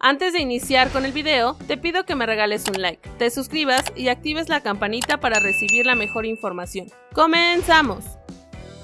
Antes de iniciar con el video, te pido que me regales un like, te suscribas y actives la campanita para recibir la mejor información. ¡Comenzamos!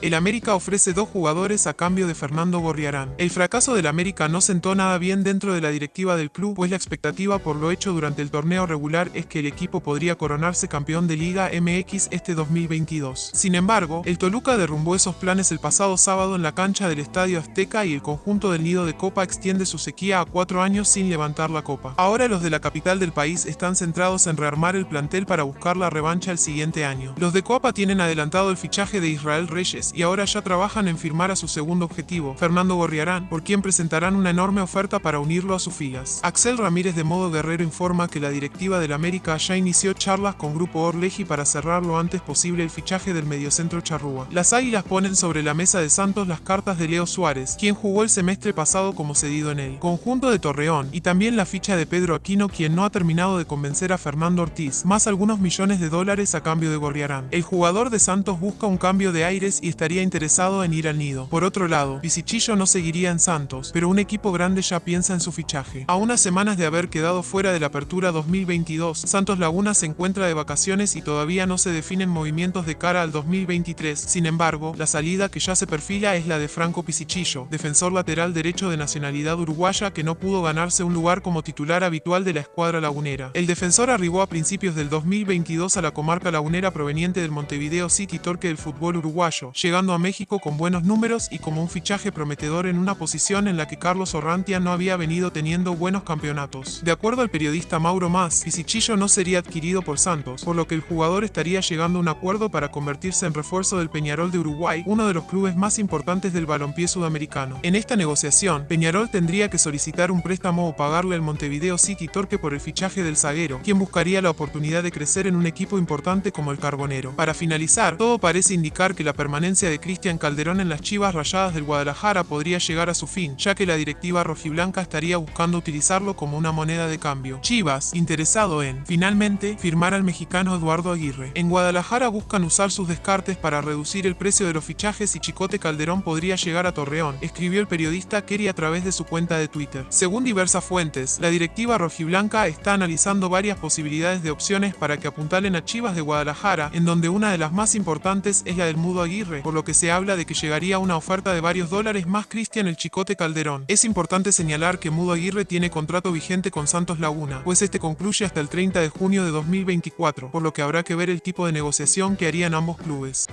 El América ofrece dos jugadores a cambio de Fernando Gorriarán. El fracaso del América no sentó nada bien dentro de la directiva del club, pues la expectativa por lo hecho durante el torneo regular es que el equipo podría coronarse campeón de Liga MX este 2022. Sin embargo, el Toluca derrumbó esos planes el pasado sábado en la cancha del Estadio Azteca y el conjunto del Nido de Copa extiende su sequía a cuatro años sin levantar la copa. Ahora los de la capital del país están centrados en rearmar el plantel para buscar la revancha el siguiente año. Los de Copa tienen adelantado el fichaje de Israel Reyes y ahora ya trabajan en firmar a su segundo objetivo, Fernando Gorriarán, por quien presentarán una enorme oferta para unirlo a sus filas. Axel Ramírez de modo guerrero informa que la directiva del América ya inició charlas con Grupo Orleji para cerrar lo antes posible el fichaje del mediocentro charrúa. Las águilas ponen sobre la mesa de Santos las cartas de Leo Suárez, quien jugó el semestre pasado como cedido en el conjunto de Torreón, y también la ficha de Pedro Aquino, quien no ha terminado de convencer a Fernando Ortiz, más algunos millones de dólares a cambio de Gorriarán. El jugador de Santos busca un cambio de aires y estaría interesado en ir al nido. Por otro lado, Pisichillo no seguiría en Santos, pero un equipo grande ya piensa en su fichaje. A unas semanas de haber quedado fuera de la apertura 2022, Santos Laguna se encuentra de vacaciones y todavía no se definen movimientos de cara al 2023. Sin embargo, la salida que ya se perfila es la de Franco Pisichillo, defensor lateral derecho de nacionalidad uruguaya que no pudo ganarse un lugar como titular habitual de la escuadra lagunera. El defensor arribó a principios del 2022 a la comarca lagunera proveniente del Montevideo City Torque del fútbol uruguayo, llegando a México con buenos números y como un fichaje prometedor en una posición en la que Carlos Orrantia no había venido teniendo buenos campeonatos. De acuerdo al periodista Mauro Mas, Pisichillo no sería adquirido por Santos, por lo que el jugador estaría llegando a un acuerdo para convertirse en refuerzo del Peñarol de Uruguay, uno de los clubes más importantes del balompié sudamericano. En esta negociación, Peñarol tendría que solicitar un préstamo o pagarle al Montevideo City Torque por el fichaje del zaguero, quien buscaría la oportunidad de crecer en un equipo importante como el Carbonero. Para finalizar, todo parece indicar que la de Cristian Calderón en las Chivas Rayadas del Guadalajara podría llegar a su fin, ya que la directiva rojiblanca estaría buscando utilizarlo como una moneda de cambio. Chivas, interesado en, finalmente, firmar al mexicano Eduardo Aguirre. En Guadalajara buscan usar sus descartes para reducir el precio de los fichajes y Chicote Calderón podría llegar a Torreón, escribió el periodista Kerry a través de su cuenta de Twitter. Según diversas fuentes, la directiva rojiblanca está analizando varias posibilidades de opciones para que apuntalen a Chivas de Guadalajara, en donde una de las más importantes es la del Mudo Aguirre, por lo que se habla de que llegaría una oferta de varios dólares más Cristian el Chicote Calderón. Es importante señalar que Mudo Aguirre tiene contrato vigente con Santos Laguna, pues este concluye hasta el 30 de junio de 2024, por lo que habrá que ver el tipo de negociación que harían ambos clubes.